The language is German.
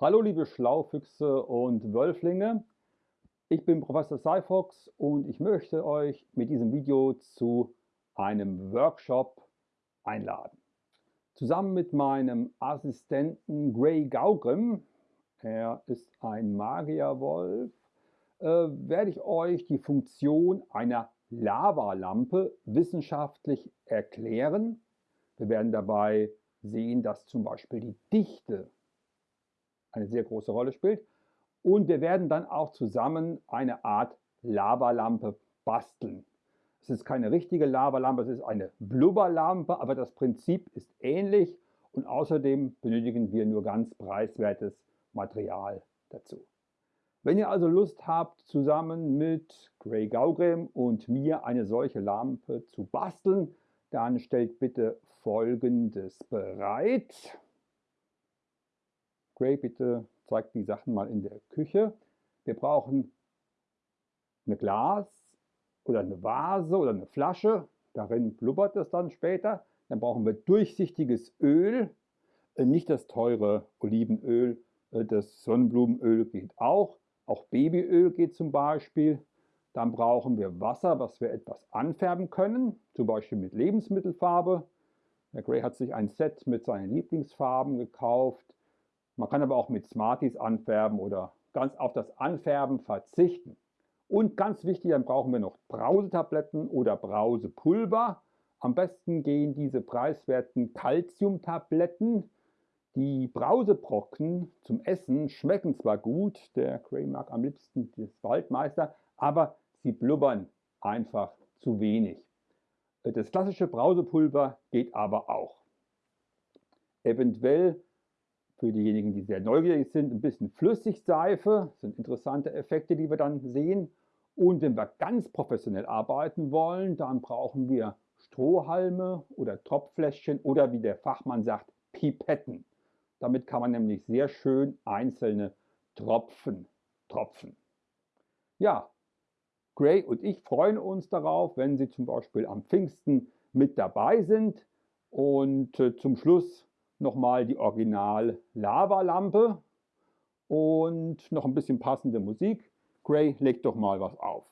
Hallo liebe Schlaufüchse und Wölflinge, ich bin Professor Cyfox und ich möchte euch mit diesem Video zu einem Workshop einladen. Zusammen mit meinem Assistenten Gray Gaugrim, er ist ein Magierwolf, äh, werde ich euch die Funktion einer Lavalampe wissenschaftlich erklären. Wir werden dabei sehen, dass zum Beispiel die Dichte eine sehr große Rolle spielt. Und wir werden dann auch zusammen eine Art Lavalampe basteln. Es ist keine richtige Lavalampe, es ist eine Blubberlampe, aber das Prinzip ist ähnlich und außerdem benötigen wir nur ganz preiswertes Material dazu. Wenn ihr also Lust habt, zusammen mit Gray Gaugrim und mir eine solche Lampe zu basteln, dann stellt bitte folgendes bereit. Gray, bitte zeigt die Sachen mal in der Küche. Wir brauchen ein Glas oder eine Vase oder eine Flasche. Darin blubbert es dann später. Dann brauchen wir durchsichtiges Öl, äh, nicht das teure Olivenöl. Äh, das Sonnenblumenöl geht auch. Auch Babyöl geht zum Beispiel. Dann brauchen wir Wasser, was wir etwas anfärben können, zum Beispiel mit Lebensmittelfarbe. Der Gray hat sich ein Set mit seinen Lieblingsfarben gekauft. Man kann aber auch mit Smarties anfärben oder ganz auf das Anfärben verzichten. Und ganz wichtig, dann brauchen wir noch Brausetabletten oder Brausepulver. Am besten gehen diese preiswerten Calciumtabletten. Die Brausebrocken zum Essen schmecken zwar gut, der Gray mag am liebsten das Waldmeister, aber sie blubbern einfach zu wenig. Das klassische Brausepulver geht aber auch. Eventuell für diejenigen, die sehr neugierig sind, ein bisschen Flüssigseife. Das sind interessante Effekte, die wir dann sehen. Und wenn wir ganz professionell arbeiten wollen, dann brauchen wir Strohhalme oder Tropffläschchen oder wie der Fachmann sagt, Pipetten. Damit kann man nämlich sehr schön einzelne Tropfen tropfen. Ja, Gray und ich freuen uns darauf, wenn Sie zum Beispiel am Pfingsten mit dabei sind. Und äh, zum Schluss nochmal die Original Lavalampe und noch ein bisschen passende Musik. Gray, leg doch mal was auf.